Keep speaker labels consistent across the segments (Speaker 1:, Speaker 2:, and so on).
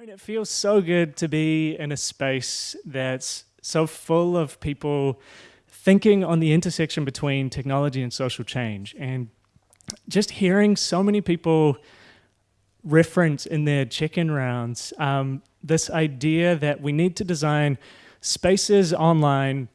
Speaker 1: Mean, it feels so good to be in a space that's so full of people thinking on the intersection between technology and social change. And just hearing so many people reference in their check-in rounds um, this idea that we need to design spaces online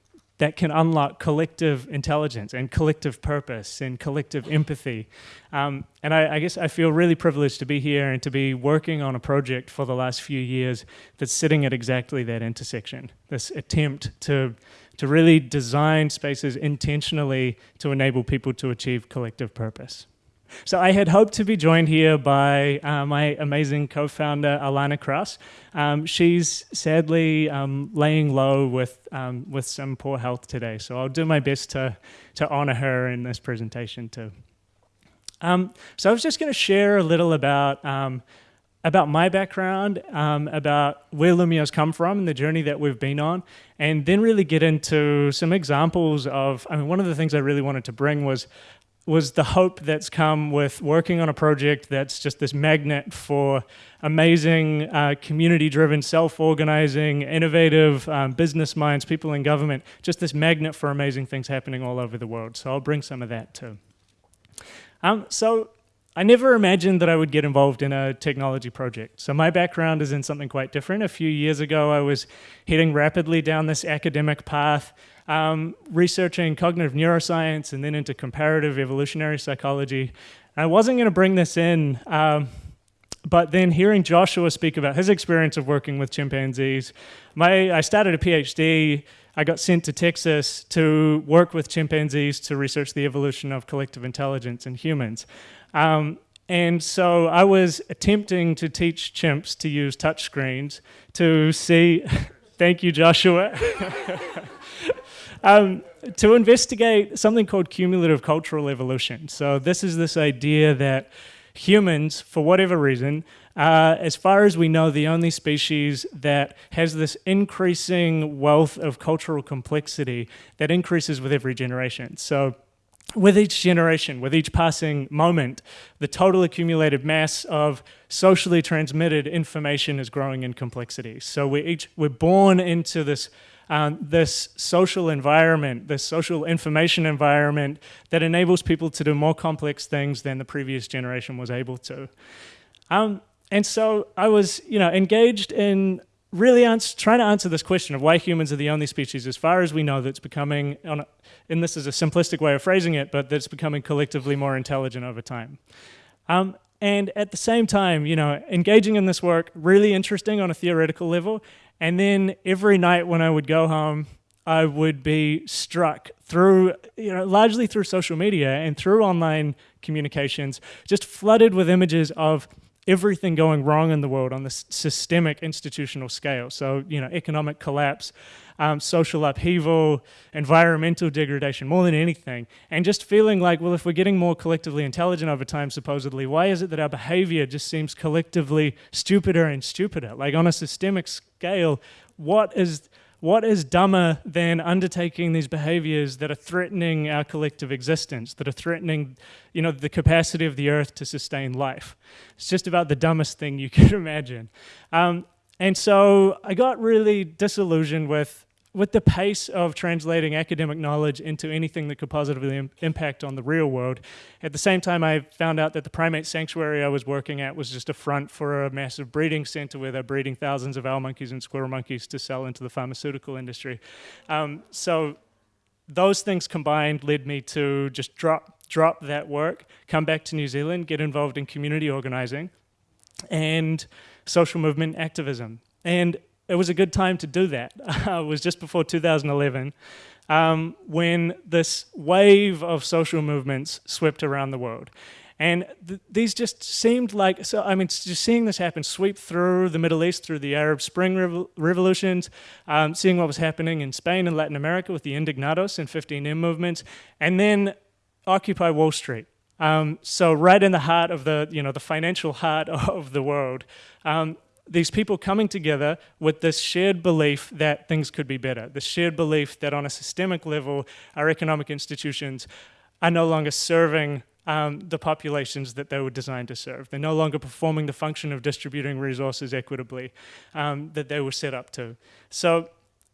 Speaker 1: that can unlock collective intelligence and collective purpose and collective empathy. Um, and I, I, guess I feel really privileged to be here and to be working on a project for the last few years that's sitting at exactly that intersection, this attempt to, to really design spaces intentionally to enable people to achieve collective purpose. So I had hoped to be joined here by uh, my amazing co-founder, Alanna Krause. Um, she's sadly um, laying low with, um, with some poor health today, so I'll do my best to, to honor her in this presentation too. Um, so I was just gonna share a little about um, about my background, um, about where Loomio's come from and the journey that we've been on, and then really get into some examples of, I mean, one of the things I really wanted to bring was was the hope that's come with working on a project that's just this magnet for amazing uh, community-driven, self-organizing, innovative um, business minds, people in government, just this magnet for amazing things happening all over the world. So I'll bring some of that too. Um, so I never imagined that I would get involved in a technology project. So my background is in something quite different. A few years ago, I was heading rapidly down this academic path, um, researching cognitive neuroscience and then into comparative evolutionary psychology. I wasn't going to bring this in, um, but then hearing Joshua speak about his experience of working with chimpanzees, my, I started a PhD, I got sent to Texas to work with chimpanzees to research the evolution of collective intelligence in humans. Um, and so I was attempting to teach chimps to use touchscreens to see, thank you, Joshua. um, to investigate something called cumulative cultural evolution. So this is this idea that humans, for whatever reason, uh, as far as we know, the only species that has this increasing wealth of cultural complexity that increases with every generation. So with each generation, with each passing moment, the total accumulated mass of socially transmitted information is growing in complexity. So we're each we're born into this um, this social environment, this social information environment that enables people to do more complex things than the previous generation was able to. Um, and so I was, you know, engaged in really trying to answer this question of why humans are the only species, as far as we know, that's becoming, a, and this is a simplistic way of phrasing it, but that's becoming collectively more intelligent over time. Um, and at the same time, you know, engaging in this work, really interesting on a theoretical level, and then every night when I would go home, I would be struck through, you know, largely through social media and through online communications, just flooded with images of everything going wrong in the world on this systemic institutional scale. So, you know, economic collapse, um, social upheaval, environmental degradation, more than anything. And just feeling like, well, if we're getting more collectively intelligent over time, supposedly, why is it that our behavior just seems collectively stupider and stupider? Like on a systemic scale, what is what is dumber than undertaking these behaviors that are threatening our collective existence, that are threatening, you know, the capacity of the earth to sustain life? It's just about the dumbest thing you could imagine. Um, and so I got really disillusioned with with the pace of translating academic knowledge into anything that could positively Im impact on the real world. At the same time, I found out that the primate sanctuary I was working at was just a front for a massive breeding center where they're breeding thousands of owl monkeys and squirrel monkeys to sell into the pharmaceutical industry. Um, so those things combined led me to just drop, drop that work, come back to New Zealand, get involved in community organizing and social movement activism. And it was a good time to do that. it was just before 2011 um, when this wave of social movements swept around the world. And th these just seemed like, so I mean, just seeing this happen, sweep through the Middle East, through the Arab Spring revo revolutions, um, seeing what was happening in Spain and Latin America with the Indignados and 15M movements, and then Occupy Wall Street. Um, so right in the heart of the, you know, the financial heart of the world. Um, these people coming together with this shared belief that things could be better, the shared belief that on a systemic level, our economic institutions are no longer serving um, the populations that they were designed to serve. They're no longer performing the function of distributing resources equitably um, that they were set up to. So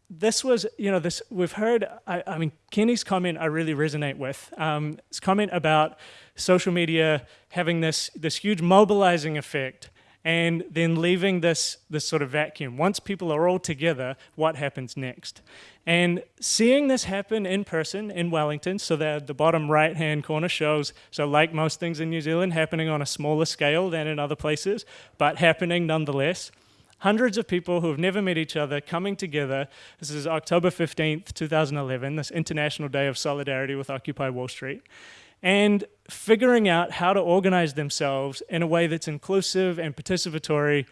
Speaker 1: this was, you know, this we've heard, I, I mean, Kenny's comment I really resonate with. Um, his comment about social media having this, this huge mobilizing effect and then leaving this, this sort of vacuum. Once people are all together, what happens next? And seeing this happen in person in Wellington, so that the bottom right-hand corner shows, so like most things in New Zealand, happening on a smaller scale than in other places, but happening nonetheless. Hundreds of people who have never met each other coming together. This is October 15th, 2011, this International Day of Solidarity with Occupy Wall Street and figuring out how to organize themselves in a way that's inclusive and participatory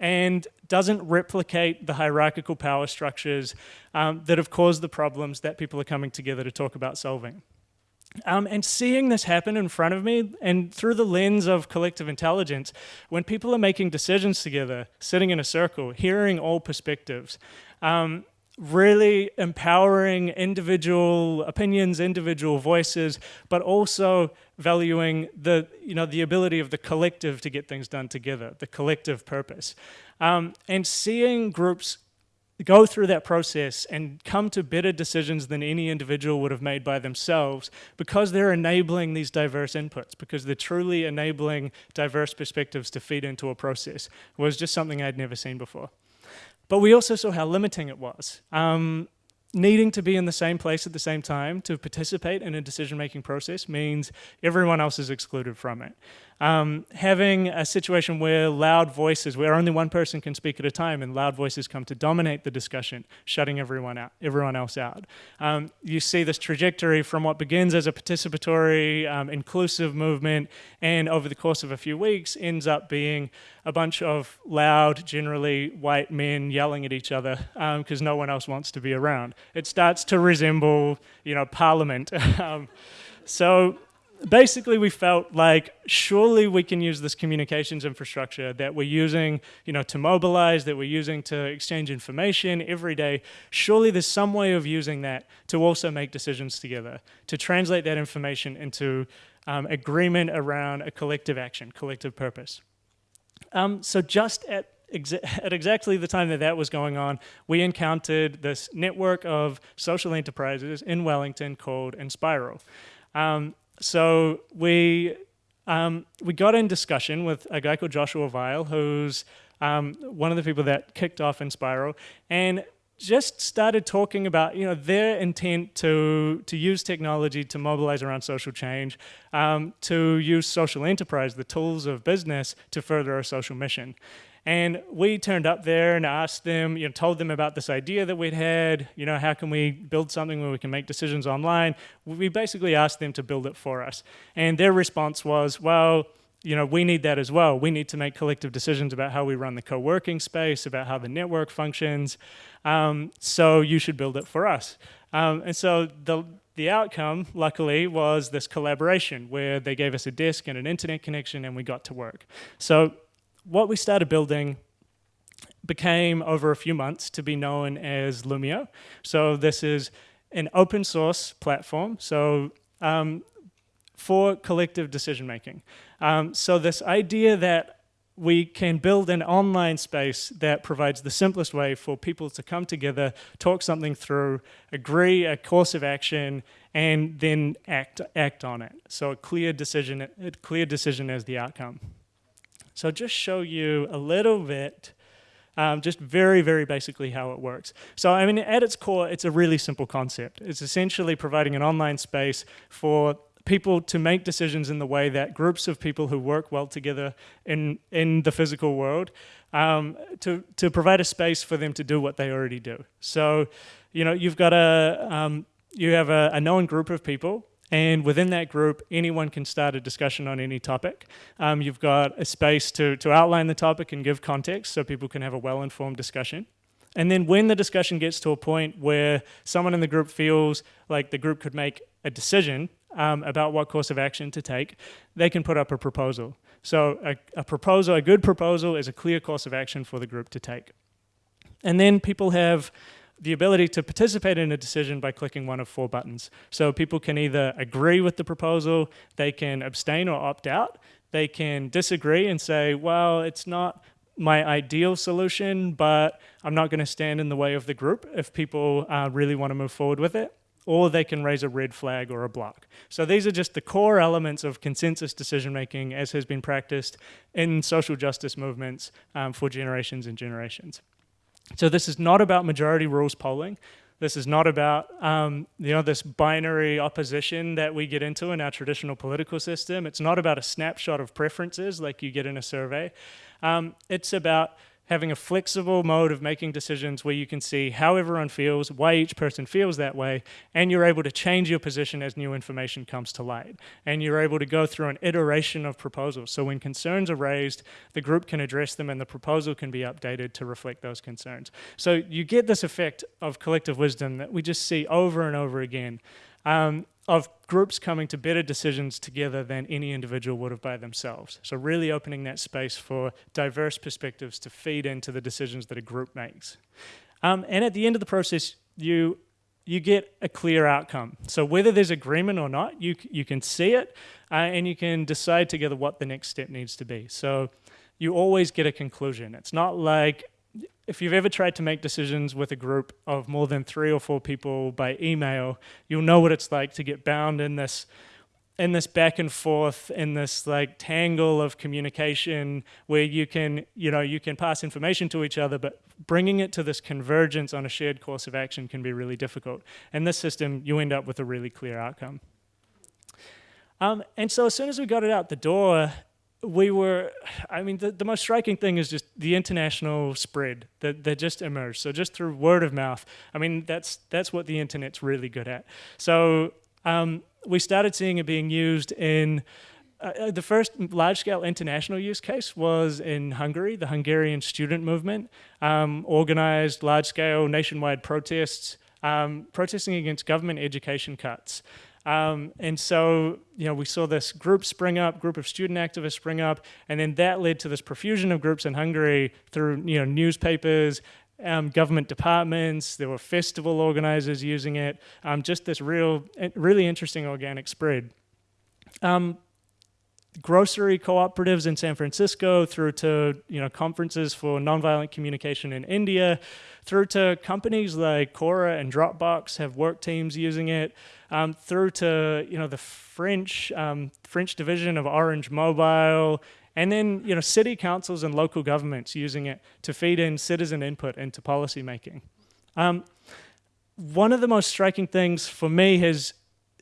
Speaker 1: and doesn't replicate the hierarchical power structures um, that have caused the problems that people are coming together to talk about solving. Um, and seeing this happen in front of me and through the lens of collective intelligence, when people are making decisions together, sitting in a circle, hearing all perspectives, um, really empowering individual opinions, individual voices, but also valuing the, you know, the ability of the collective to get things done together, the collective purpose. Um, and seeing groups go through that process and come to better decisions than any individual would have made by themselves because they're enabling these diverse inputs, because they're truly enabling diverse perspectives to feed into a process was just something I'd never seen before. But we also saw how limiting it was. Um, needing to be in the same place at the same time to participate in a decision-making process means everyone else is excluded from it um, having a situation where loud voices, where only one person can speak at a time and loud voices come to dominate the discussion, shutting everyone out, everyone else out. Um, you see this trajectory from what begins as a participatory, um, inclusive movement and over the course of a few weeks ends up being a bunch of loud, generally white men yelling at each other because um, no one else wants to be around. It starts to resemble, you know, parliament. Um, so basically we felt like surely we can use this communications infrastructure that we're using you know to mobilize that we're using to exchange information every day surely there's some way of using that to also make decisions together to translate that information into um, agreement around a collective action collective purpose um, so just at at exactly the time that that was going on, we encountered this network of social enterprises in Wellington called Enspiral. Um, so we um, we got in discussion with a guy called Joshua Vial, who's um, one of the people that kicked off Enspiral, and just started talking about you know their intent to to use technology to mobilize around social change, um, to use social enterprise, the tools of business, to further our social mission. And we turned up there and asked them, you know, told them about this idea that we'd had, you know, how can we build something where we can make decisions online? We basically asked them to build it for us. And their response was, well, you know, we need that as well. We need to make collective decisions about how we run the co-working space, about how the network functions. Um, so you should build it for us. Um, and so the, the outcome, luckily, was this collaboration where they gave us a disk and an internet connection and we got to work. So what we started building became over a few months to be known as Loomio. So this is an open source platform. So um, for collective decision making. Um, so this idea that we can build an online space that provides the simplest way for people to come together, talk something through, agree a course of action, and then act act on it. So a clear decision, a clear decision as the outcome. So just show you a little bit, um, just very, very basically how it works. So I mean, at its core, it's a really simple concept. It's essentially providing an online space for people to make decisions in the way that groups of people who work well together in, in the physical world, um, to, to provide a space for them to do what they already do. So, you know, you've got a, um, you have a, a known group of people and within that group, anyone can start a discussion on any topic. Um, you've got a space to, to outline the topic and give context so people can have a well-informed discussion. And then when the discussion gets to a point where someone in the group feels like the group could make a decision um, about what course of action to take, they can put up a proposal. So a, a proposal, a good proposal is a clear course of action for the group to take. And then people have the ability to participate in a decision by clicking one of four buttons. So people can either agree with the proposal, they can abstain or opt out, they can disagree and say, well, it's not my ideal solution, but I'm not going to stand in the way of the group if people uh, really want to move forward with it. Or they can raise a red flag or a block. So these are just the core elements of consensus decision making as has been practiced in social justice movements um, for generations and generations. So this is not about majority rules polling. This is not about um, you know this binary opposition that we get into in our traditional political system. It's not about a snapshot of preferences like you get in a survey. Um, it's about having a flexible mode of making decisions where you can see how everyone feels, why each person feels that way, and you're able to change your position as new information comes to light. And you're able to go through an iteration of proposals. So when concerns are raised, the group can address them and the proposal can be updated to reflect those concerns. So you get this effect of collective wisdom that we just see over and over again. Um, of groups coming to better decisions together than any individual would have by themselves. So really opening that space for diverse perspectives to feed into the decisions that a group makes. Um, and at the end of the process, you you get a clear outcome. So whether there's agreement or not, you you can see it, uh, and you can decide together what the next step needs to be. So you always get a conclusion. It's not like if you've ever tried to make decisions with a group of more than three or four people by email, you'll know what it's like to get bound in this in this back and forth in this like tangle of communication where you can you know you can pass information to each other but bringing it to this convergence on a shared course of action can be really difficult. In this system you end up with a really clear outcome. Um, and so as soon as we got it out the door we were, I mean, the, the most striking thing is just the international spread that, that just emerged. So just through word of mouth, I mean, that's, that's what the internet's really good at. So um, we started seeing it being used in, uh, uh the first large-scale international use case was in Hungary. The Hungarian student movement um, organized large-scale nationwide protests, um, protesting against government education cuts. Um, and so, you know, we saw this group spring up, group of student activists spring up, and then that led to this profusion of groups in Hungary through, you know, newspapers, um, government departments, there were festival organizers using it, um, just this real, really interesting organic spread. Um, grocery cooperatives in San Francisco through to you know conferences for nonviolent communication in India through to companies like Quora and Dropbox have work teams using it um, through to you know the French um, French division of Orange Mobile and then you know city councils and local governments using it to feed in citizen input into policy making. Um, one of the most striking things for me has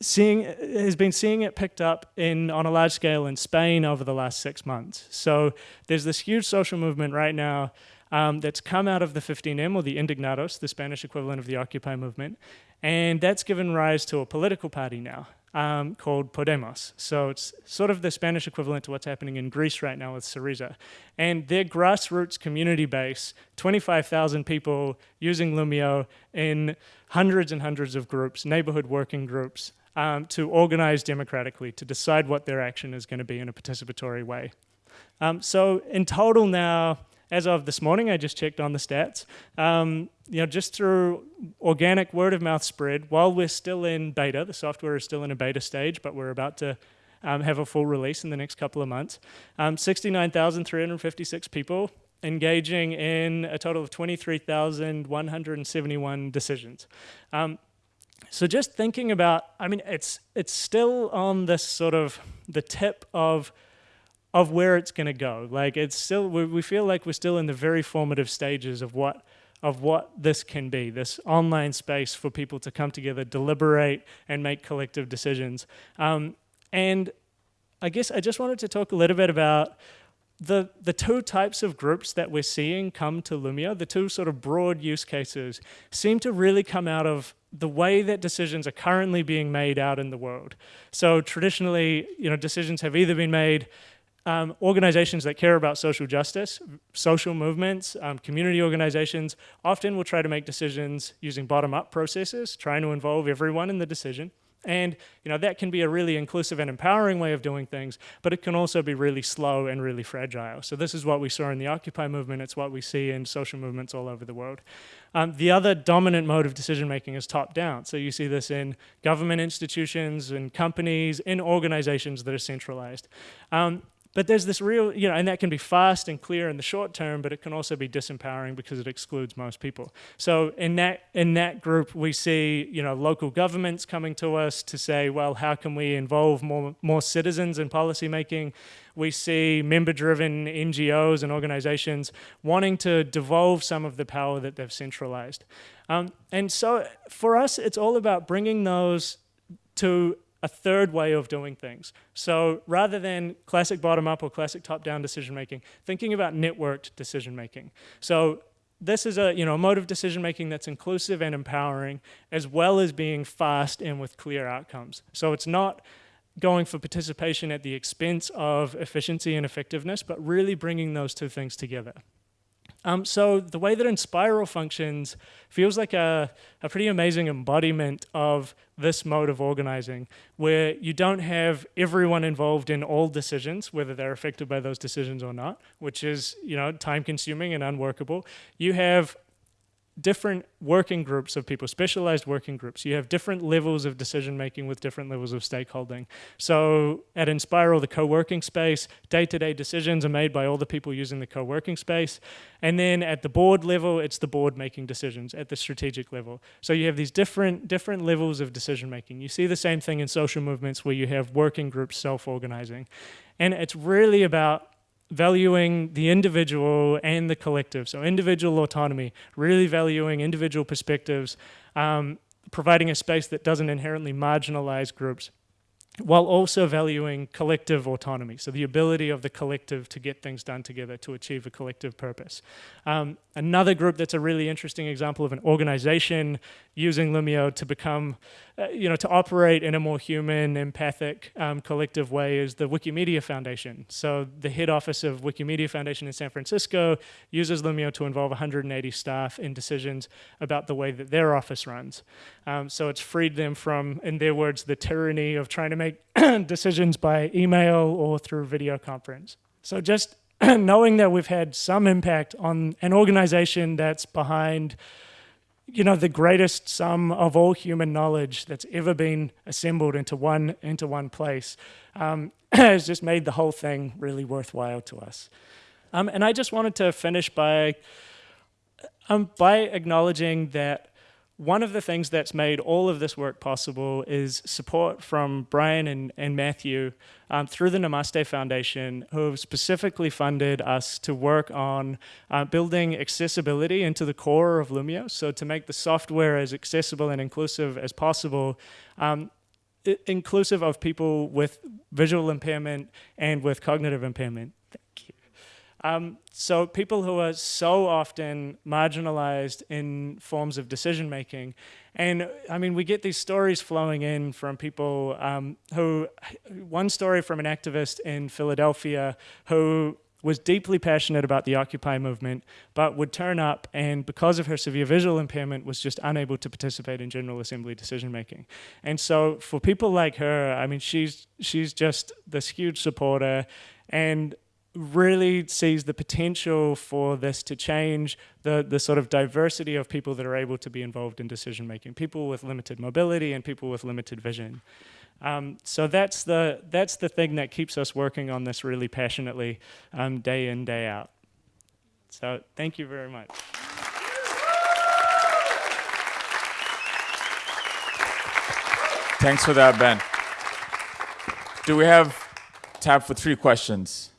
Speaker 1: seeing has been seeing it picked up in on a large scale in Spain over the last six months. So there's this huge social movement right now um, that's come out of the 15M or the Indignados, the Spanish equivalent of the Occupy movement, and that's given rise to a political party now um, called Podemos. So it's sort of the Spanish equivalent to what's happening in Greece right now with Syriza. And their grassroots community base, 25,000 people using Loomio in hundreds and hundreds of groups, neighborhood working groups, um, to organize democratically, to decide what their action is going to be in a participatory way. Um, so in total now, as of this morning, I just checked on the stats, um, you know, just through organic word of mouth spread, while we're still in beta, the software is still in a beta stage, but we're about to um, have a full release in the next couple of months. Um, 69,356 people engaging in a total of 23,171 decisions. Um, so just thinking about, I mean, it's it's still on this sort of the tip of of where it's going to go. Like it's still, we, we feel like we're still in the very formative stages of what of what this can be, this online space for people to come together, deliberate, and make collective decisions. Um, and I guess I just wanted to talk a little bit about the, the two types of groups that we're seeing come to Loomio, the two sort of broad use cases, seem to really come out of the way that decisions are currently being made out in the world. So traditionally, you know, decisions have either been made um, organizations that care about social justice, social movements, um, community organizations often will try to make decisions using bottom-up processes, trying to involve everyone in the decision. And you know that can be a really inclusive and empowering way of doing things, but it can also be really slow and really fragile. So this is what we saw in the Occupy movement. It's what we see in social movements all over the world. Um, the other dominant mode of decision making is top down. So you see this in government institutions, in companies, in organizations that are centralized. Um, but there's this real, you know, and that can be fast and clear in the short term, but it can also be disempowering because it excludes most people. So in that in that group, we see, you know, local governments coming to us to say, well, how can we involve more more citizens in policy making? We see member-driven NGOs and organizations wanting to devolve some of the power that they've centralized. Um, and so for us, it's all about bringing those to a third way of doing things. So rather than classic bottom-up or classic top-down decision-making, thinking about networked decision-making. So this is a you know mode of decision-making that's inclusive and empowering, as well as being fast and with clear outcomes. So it's not going for participation at the expense of efficiency and effectiveness, but really bringing those two things together. Um, so the way that Enspiral functions feels like a, a pretty amazing embodiment of this mode of organizing, where you don't have everyone involved in all decisions, whether they're affected by those decisions or not, which is you know time consuming and unworkable. You have different working groups of people, specialized working groups. You have different levels of decision making with different levels of stakeholding. So at Enspiral, the co-working space, day-to-day -day decisions are made by all the people using the co-working space. And then at the board level, it's the board making decisions at the strategic level. So you have these different, different levels of decision making. You see the same thing in social movements where you have working groups self-organizing. And it's really about valuing the individual and the collective. So individual autonomy, really valuing individual perspectives, um, providing a space that doesn't inherently marginalize groups while also valuing collective autonomy, so the ability of the collective to get things done together to achieve a collective purpose. Um, another group that's a really interesting example of an organization using Loomio to become, uh, you know, to operate in a more human, empathic, um, collective way is the Wikimedia Foundation. So the head office of Wikimedia Foundation in San Francisco uses Loomio to involve 180 staff in decisions about the way that their office runs. Um, so it's freed them from, in their words, the tyranny of trying to make decisions by email or through video conference. So just knowing that we've had some impact on an organization that's behind you know the greatest sum of all human knowledge that's ever been assembled into one into one place um, has just made the whole thing really worthwhile to us um, and I just wanted to finish by um, by acknowledging that one of the things that's made all of this work possible is support from Brian and, and Matthew um, through the Namaste Foundation, who have specifically funded us to work on uh, building accessibility into the core of Loomio. So to make the software as accessible and inclusive as possible, um, inclusive of people with visual impairment and with cognitive impairment. Um, so people who are so often marginalized in forms of decision making. And I mean, we get these stories flowing in from people um, who, one story from an activist in Philadelphia who was deeply passionate about the Occupy movement, but would turn up and because of her severe visual impairment was just unable to participate in General Assembly decision making. And so for people like her, I mean, she's, she's just this huge supporter and really sees the potential for this to change the, the sort of diversity of people that are able to be involved in decision making, people with limited mobility and people with limited vision. Um, so that's the, that's the thing that keeps us working on this really passionately um, day in, day out. So thank you very much.
Speaker 2: Thanks for that, Ben. Do we have time for three questions?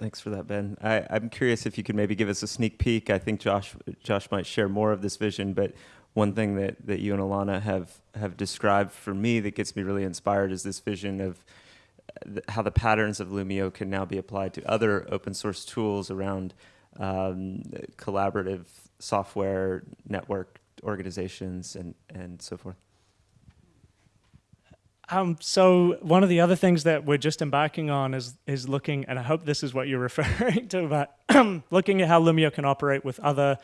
Speaker 3: Thanks for that, Ben. I, am curious if you could maybe give us a sneak peek. I think Josh Josh might share more of this vision, but one thing that, that you and Alanna have have described for me that gets me really inspired is this vision of how the patterns of Loomio can now be applied to other open source tools around um, collaborative software, network organizations, and, and so forth.
Speaker 1: Um, so one of the other things that we're just embarking on is is looking, and I hope this is what you're referring to, but looking at how Loomio can operate with other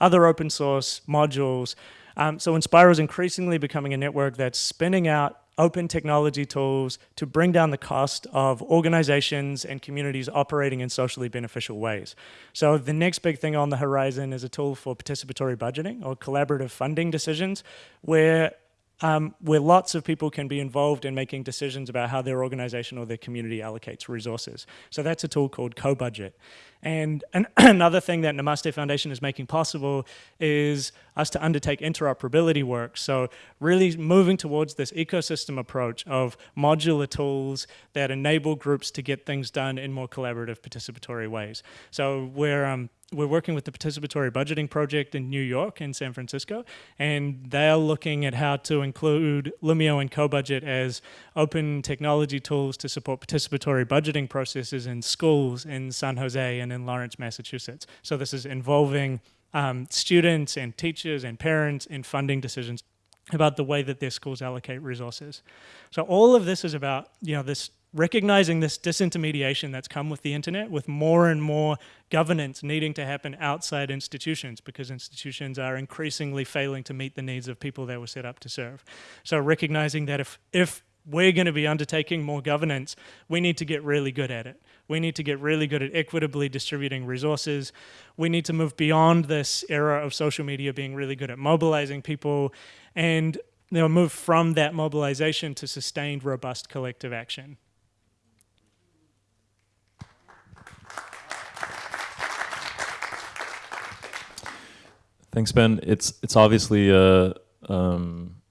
Speaker 1: other open source modules. Um, so Enspiral is increasingly becoming a network that's spinning out open technology tools to bring down the cost of organizations and communities operating in socially beneficial ways. So the next big thing on the horizon is a tool for participatory budgeting or collaborative funding decisions where um, where lots of people can be involved in making decisions about how their organization or their community allocates resources. So that's a tool called CoBudget. And an another thing that Namaste Foundation is making possible is us to undertake interoperability work. So really moving towards this ecosystem approach of modular tools that enable groups to get things done in more collaborative participatory ways. So we're um, we're working with the participatory budgeting project in New York and San Francisco, and they're looking at how to include Loomio and CoBudget as open technology tools to support participatory budgeting processes in schools in San Jose and in Lawrence, Massachusetts. So this is involving um, students and teachers and parents in funding decisions about the way that their schools allocate resources. So all of this is about, you know, this recognizing this disintermediation that's come with the internet, with more and more governance needing to happen outside institutions because institutions are increasingly failing to meet the needs of people they were set up to serve. So recognizing that if, if we're going to be undertaking more governance, we need to get really good at it. We need to get really good at equitably distributing resources. We need to move beyond this era of social media being really good at mobilizing people and you know, move from that mobilization to sustained, robust collective action.
Speaker 4: Thanks, Ben. It's it's obviously a, um,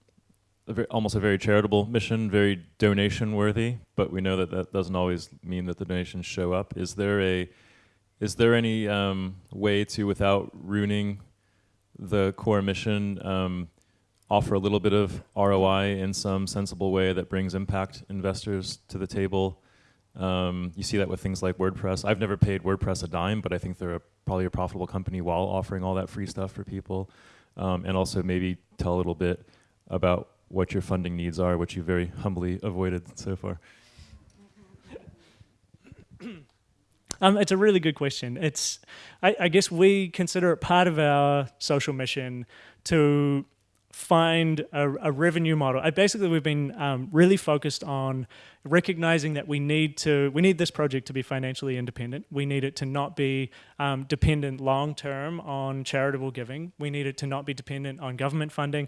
Speaker 4: a very, almost a very charitable mission, very donation worthy, but we know that that doesn't always mean that the donations show up. Is there a is there any um, way to, without ruining the core mission, um, offer a little bit of ROI in some sensible way that brings impact investors to the table? Um, you see that with things like WordPress. I've never paid WordPress a dime, but I think they're a, probably a profitable company while offering all that free stuff for people. Um, and also maybe tell a little bit about what your funding needs are, which you very humbly avoided so far.
Speaker 1: Um, it's a really good question. It's, I, I, guess we consider it part of our social mission to find a, a revenue model. I, basically, we've been um, really focused on recognizing that we need to we need this project to be financially independent. We need it to not be um, dependent long term on charitable giving. We need it to not be dependent on government funding.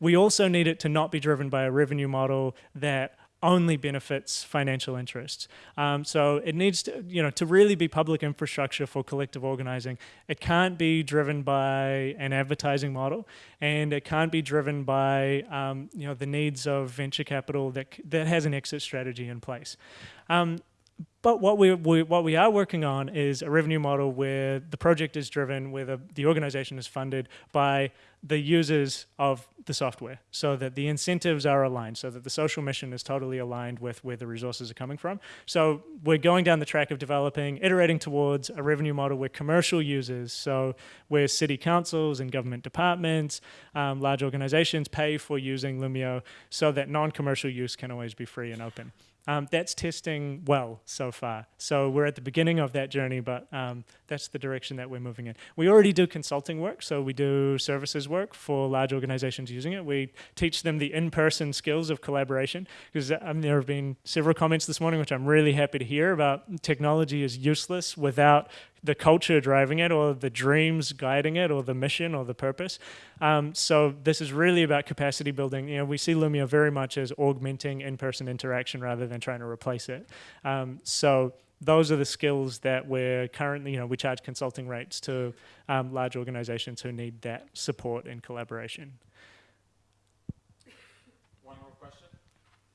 Speaker 1: We also need it to not be driven by a revenue model that only benefits financial interests. Um, so it needs to, you know, to really be public infrastructure for collective organizing. It can't be driven by an advertising model, and it can't be driven by, um, you know, the needs of venture capital that that has an exit strategy in place. Um, but what we, we, what we are working on is a revenue model where the project is driven, where the, the organization is funded by the users of the software so that the incentives are aligned, so that the social mission is totally aligned with where the resources are coming from. So we're going down the track of developing, iterating towards a revenue model where commercial users, so where city councils and government departments, um, large organizations pay for using Loomio so that non-commercial use can always be free and open. Um, that's testing well so far. So we're at the beginning of that journey, but um, that's the direction that we're moving in. We already do consulting work, so we do services work for large organizations using it. We teach them the in-person skills of collaboration, because um, there have been several comments this morning, which I'm really happy to hear about technology is useless without the culture driving it or the dreams guiding it or the mission or the purpose. Um, so this is really about capacity building. You know, we see Loomio very much as augmenting in-person interaction rather than trying to replace it. Um, so those are the skills that we're currently, you know, we charge consulting rates to um, large organizations who need that support and collaboration. One more question?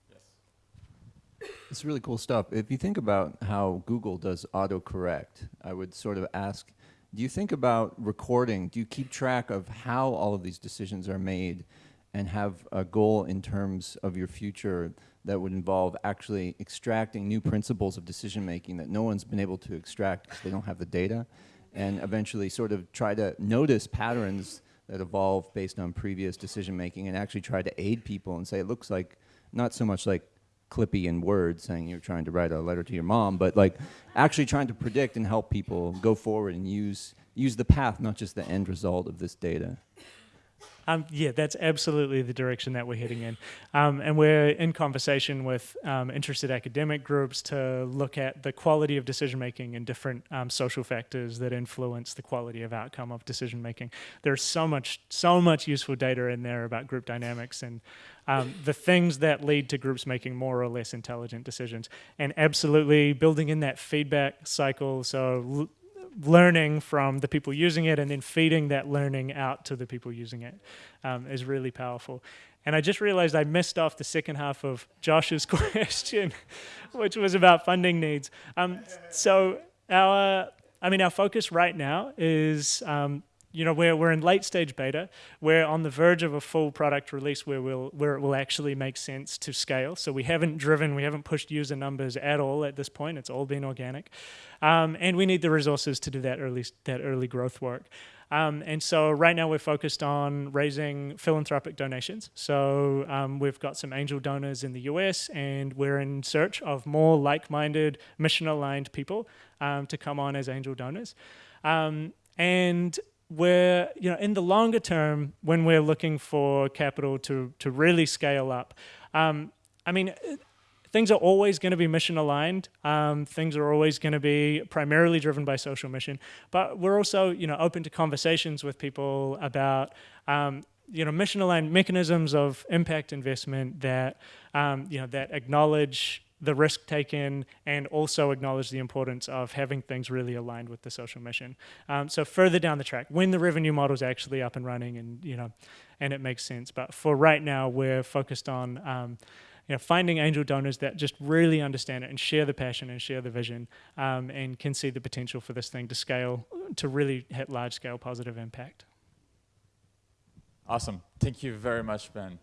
Speaker 1: Yes.
Speaker 5: It's really cool stuff. If you think about how Google does autocorrect, I would sort of ask, do you think about recording? Do you keep track of how all of these decisions are made and have a goal in terms of your future that would involve actually extracting new principles of decision making that no one's been able to extract because they don't have the data and eventually sort of try to notice patterns that evolve based on previous decision making and actually try to aid people and say it looks like not so much like clippy in words saying you're trying to write a letter to your mom, but like actually trying to predict and help people go forward and use use the path, not just the end result of this data.
Speaker 1: Um, yeah, that's absolutely the direction that we're heading in. Um, and we're in conversation with um, interested academic groups to look at the quality of decision making and different um, social factors that influence the quality of outcome of decision making. There's so much, so much useful data in there about group dynamics and um, the things that lead to groups making more or less intelligent decisions. And absolutely building in that feedback cycle. So learning from the people using it and then feeding that learning out to the people using it um, is really powerful. And I just realized I missed off the second half of Josh's question, which was about funding needs. Um, so our, I mean, our focus right now is um, you know, we're, we're in late stage beta. We're on the verge of a full product release where, we'll, where it will actually make sense to scale. So we haven't driven, we haven't pushed user numbers at all at this point. It's all been organic. Um, and we need the resources to do that early, that early growth work. Um, and so right now we're focused on raising philanthropic donations. So um, we've got some angel donors in the US, and we're in search of more like-minded, mission-aligned people um, to come on as angel donors. Um, and we're, you know, in the longer term, when we're looking for capital to, to really scale up, um, I mean, things are always going to be mission aligned. Um, things are always going to be primarily driven by social mission. But we're also, you know, open to conversations with people about, um, you know, mission aligned mechanisms of impact investment that, um, you know, that acknowledge the risk taken and also acknowledge the importance of having things really aligned with the social mission. Um, so further down the track, when the revenue model is actually up and running and, you know, and it makes sense. But for right now, we're focused on, um, you know, finding angel donors that just really understand it and share the passion and share the vision um, and can see the potential for this thing to scale, to really hit large scale positive impact.
Speaker 2: Awesome. Thank you very much, Ben.